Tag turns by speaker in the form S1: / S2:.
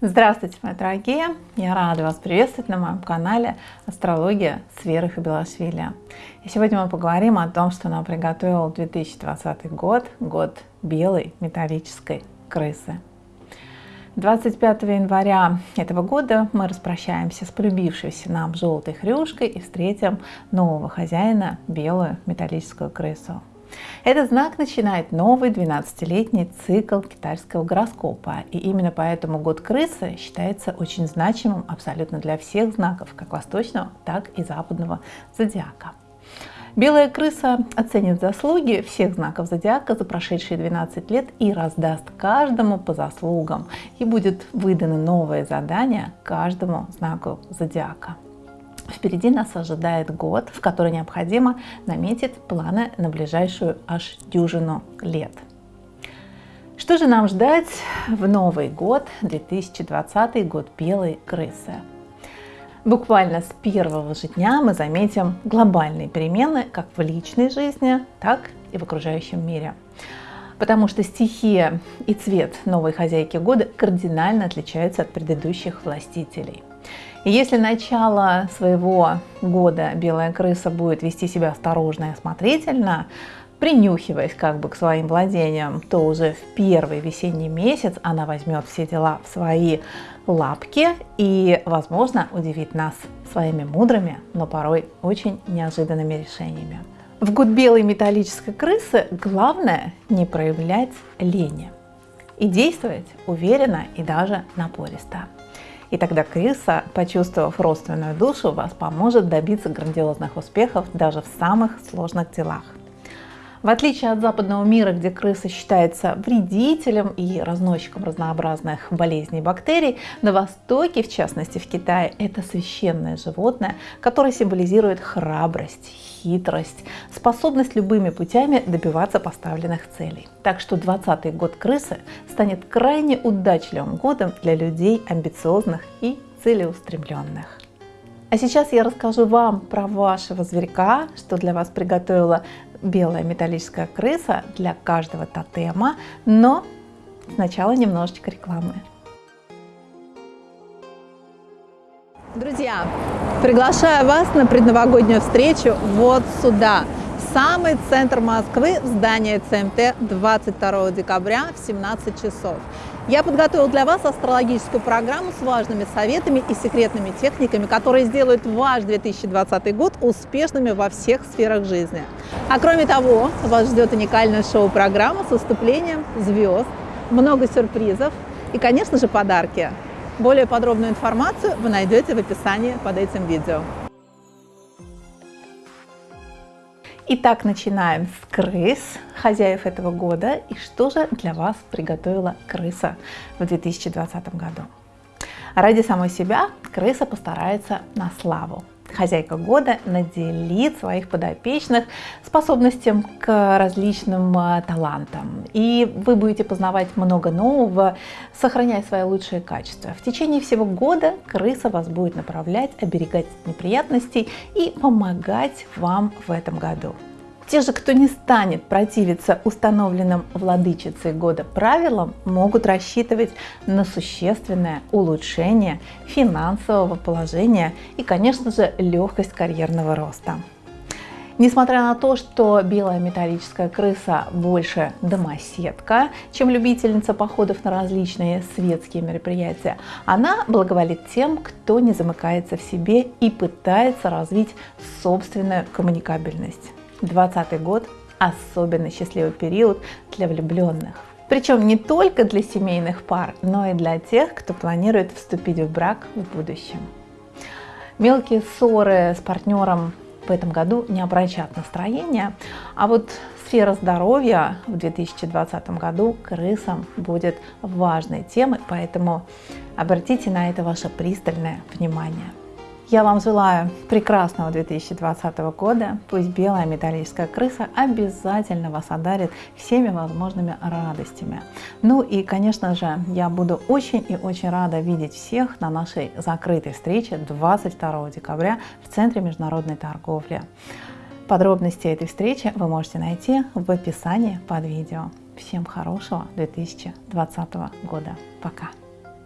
S1: Здравствуйте, мои дорогие! Я рада вас приветствовать на моем канале Астрология с Верой Хабилашвили. И сегодня мы поговорим о том, что нам приготовил 2020 год, год белой металлической крысы. 25 января этого года мы распрощаемся с полюбившейся нам желтой хрюшкой и встретим нового хозяина, белую металлическую крысу. Этот знак начинает новый 12-летний цикл китайского гороскопа. И именно поэтому год крысы считается очень значимым абсолютно для всех знаков, как восточного, так и западного зодиака. Белая крыса оценит заслуги всех знаков зодиака за прошедшие 12 лет и раздаст каждому по заслугам. И будет выдано новое задание каждому знаку зодиака. Впереди нас ожидает год, в который необходимо наметить планы на ближайшую аж дюжину лет. Что же нам ждать в Новый год, 2020 год белой крысы? Буквально с первого же дня мы заметим глобальные перемены как в личной жизни, так и в окружающем мире. Потому что стихия и цвет новой хозяйки года кардинально отличаются от предыдущих властителей. Если начало своего года белая крыса будет вести себя осторожно и осмотрительно, принюхиваясь как бы к своим владениям, то уже в первый весенний месяц она возьмет все дела в свои лапки и, возможно, удивит нас своими мудрыми, но порой очень неожиданными решениями. В год белой металлической крысы главное не проявлять лени и действовать уверенно и даже напористо. И тогда крыса, почувствовав родственную душу, вас поможет добиться грандиозных успехов даже в самых сложных делах. В отличие от западного мира, где крыса считается вредителем и разносчиком разнообразных болезней и бактерий, на Востоке, в частности в Китае, это священное животное, которое символизирует храбрость, хитрость, способность любыми путями добиваться поставленных целей. Так что 20 год крысы станет крайне удачливым годом для людей амбициозных и целеустремленных. А сейчас я расскажу вам про вашего зверька, что для вас приготовила белая металлическая крыса для каждого тотема, но сначала немножечко рекламы. Друзья, приглашаю вас на предновогоднюю встречу вот сюда, самый центр Москвы, в здание ЦМТ 22 декабря в 17 часов. Я подготовил для вас астрологическую программу с важными советами и секретными техниками, которые сделают ваш 2020 год успешными во всех сферах жизни. А кроме того, вас ждет уникальная шоу-программа с выступлением звезд, много сюрпризов и, конечно же, подарки. Более подробную информацию вы найдете в описании под этим видео. Итак, начинаем с крыс, хозяев этого года. И что же для вас приготовила крыса в 2020 году? Ради самой себя крыса постарается на славу хозяйка года наделит своих подопечных способностям к различным а, талантам. И вы будете познавать много нового, сохраняя свои лучшие качества. В течение всего года крыса вас будет направлять, оберегать от неприятностей и помогать вам в этом году. Те же, кто не станет противиться установленным владычицей года правилам, могут рассчитывать на существенное улучшение финансового положения и, конечно же, легкость карьерного роста. Несмотря на то, что белая металлическая крыса больше домоседка, чем любительница походов на различные светские мероприятия, она благоволит тем, кто не замыкается в себе и пытается развить собственную коммуникабельность. 2020 год – особенно счастливый период для влюбленных. Причем не только для семейных пар, но и для тех, кто планирует вступить в брак в будущем. Мелкие ссоры с партнером в этом году не обращат настроения, а вот сфера здоровья в 2020 году крысам будет важной темой, поэтому обратите на это ваше пристальное внимание. Я вам желаю прекрасного 2020 года. Пусть белая металлическая крыса обязательно вас одарит всеми возможными радостями. Ну и, конечно же, я буду очень и очень рада видеть всех на нашей закрытой встрече 22 декабря в Центре международной торговли. Подробности этой встречи вы можете найти в описании под видео. Всем хорошего 2020 года. Пока!